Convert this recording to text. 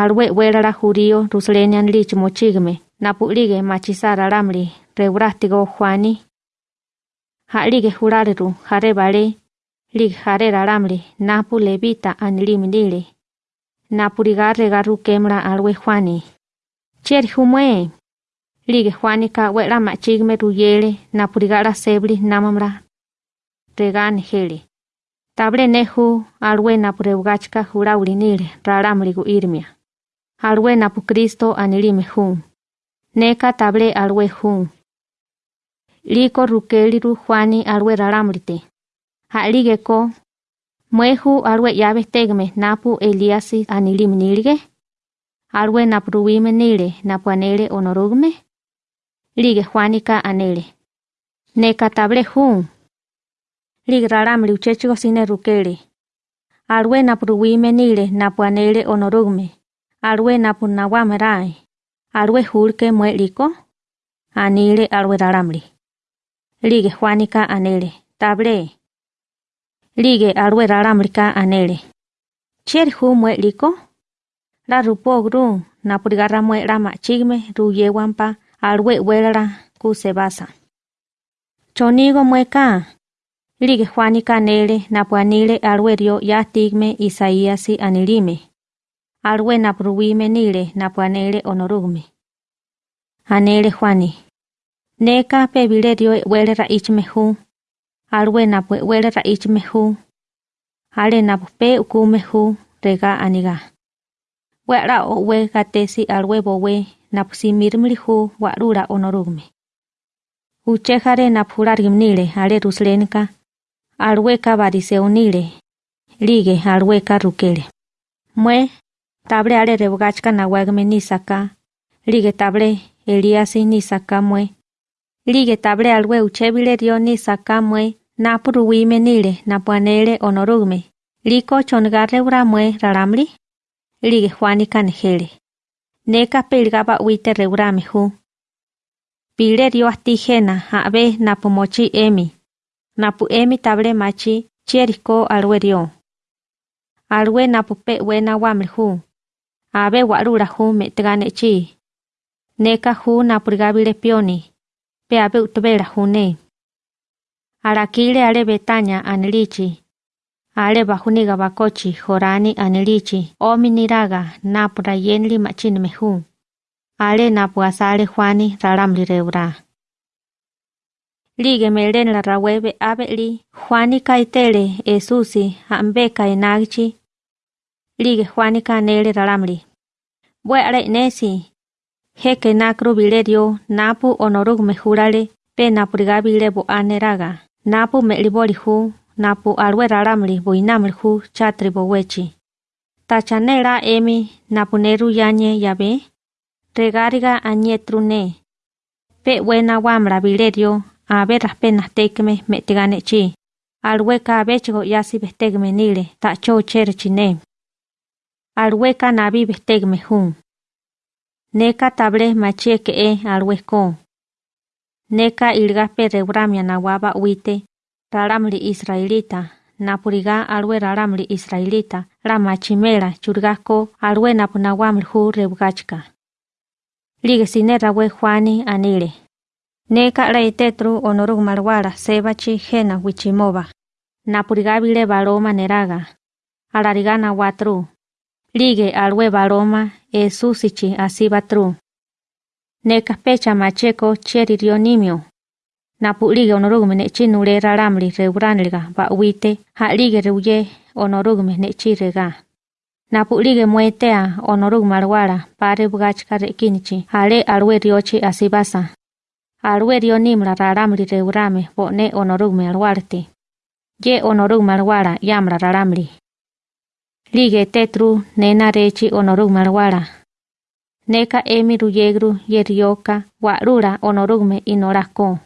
alwe welala jurío ruslenian lich mochigme napulige machisara alamri reurastigo Juani. Halige jurariru jare bale lig jare alamri napu levita anilimindile. Napuriga regaru kemra alwe Juani. Cheri humue. Lige Juani ka wela machigme ruyele napurigara sebli namamra. Regane hele. Table nehu alwe napureugachka juraulinile ralamrigu irmia. Alwe napu Kristo anilime hun. Neka table alwe hun. Liko rukeliru Juani alwe ralamrite. Haligeko Muehu alwe yabe tegme napu Eliasi anilim nilge. Alwe napruwime nile napu anele onorugme. Lige Juanika anele. Neka table hun. Lig ralamri uchechigo sine rukele. Alwe nile napu anele onorugme. Alwe napu nawamerai. Alwe hulke mue liko. Anile alwe ralamri. Lige Juanika anele. Table. Lige alwe ralamrika anele. Cher hu mue liko. La rupo gru napurigarra mue rama chigme ru yewampa alwe welara ku se basa. Chonigo mueka. Lige Juanika anele napuanile alwe rio ya tigme Isaíasi anilime. Aluwe napuruwimenile napuanéli onórumi. Anéli Juáni. Neká pe bilé río e'wéli raíchime jú. Aluwe napu e'wéli raíchime jú. Ale napu pe ukúme jú regá aníga. We'ará o'we gatesi aluwe bowé napu simírmili jú wa'rúra onórumi. Uchéjare napurarimnile ale ruslénka. Aluwe kabariseuníle. Lige aluwe karukele. Mue table ale rebogachka nawagme nisaka. Lige table Eliasi nisaka mue. Lige table alwe uchebile rio nisaka mue. Nile napuanele onorugme. Liko chongarre uramue raramri. Lige Juanika nejele. Neka pelgaba uite reurame hu. Pile rio astijena abe napu mochi emi. Napu emi table machi chieriko alwe rio. Alwe napu pe wena wamri hu. Abe warura hu metegane chi. Neka napurgabile pioni. Pe abe utubera hune. Arakile ale Betania anilichi. Ale bakochi jorani anilichi. Omi niraga napura yenli machin mehu. Ale napu asale Juani raramli reura. Lige melen la rawebe abeli Juani kaitele esusi ambe kainagchi. Lige Juani kanele raramli. Bueare nesi. Heke na kru bilerio, napu onoruk mehurale, pe napuriga bile bo. Napu meliboli hu, napu alwe raramli bo inamli chatri bo wechi. Tachanera emi, napu neru yanye yabe, regariga anietru ne. Pe wena wamra bilerio, a veras penas tekme metigane chi. Alweka bechigo yasi bestegme nile, tacho cherchi ne. Alweka nabi bestegme hun. Neka table machieke e alweko. Neka ilgaspe reuramia nawaba uite, raramli israelita, napuriga alwe raramli israelita, rama chimera churgasco alwe napunawamli hu reugachka. Lige sine rawe Juani anile. Neka reitetru onorug marwara sebachi jena wichimoba. Napuriga bile baloma neraga. Alarigana watru. Lige alwe baloma e susichi asibatru. Neka pecha macheko cheri rionimio. Napulige onorugme nechi nure raramli reuranliga ba uite halige reuye onorugme nechi rega. Napulige muetea onorugme arwara pare bugachka rekinichi hale alwe riochi asibasa. Alwe rionimra raramli reurame bone onorugme arwarte. Ye onorugme arwara yamra raramli. Lige tetru nena rechi onorugme arwara. Neka emi ruyegru yerioka warura onorugme inorako.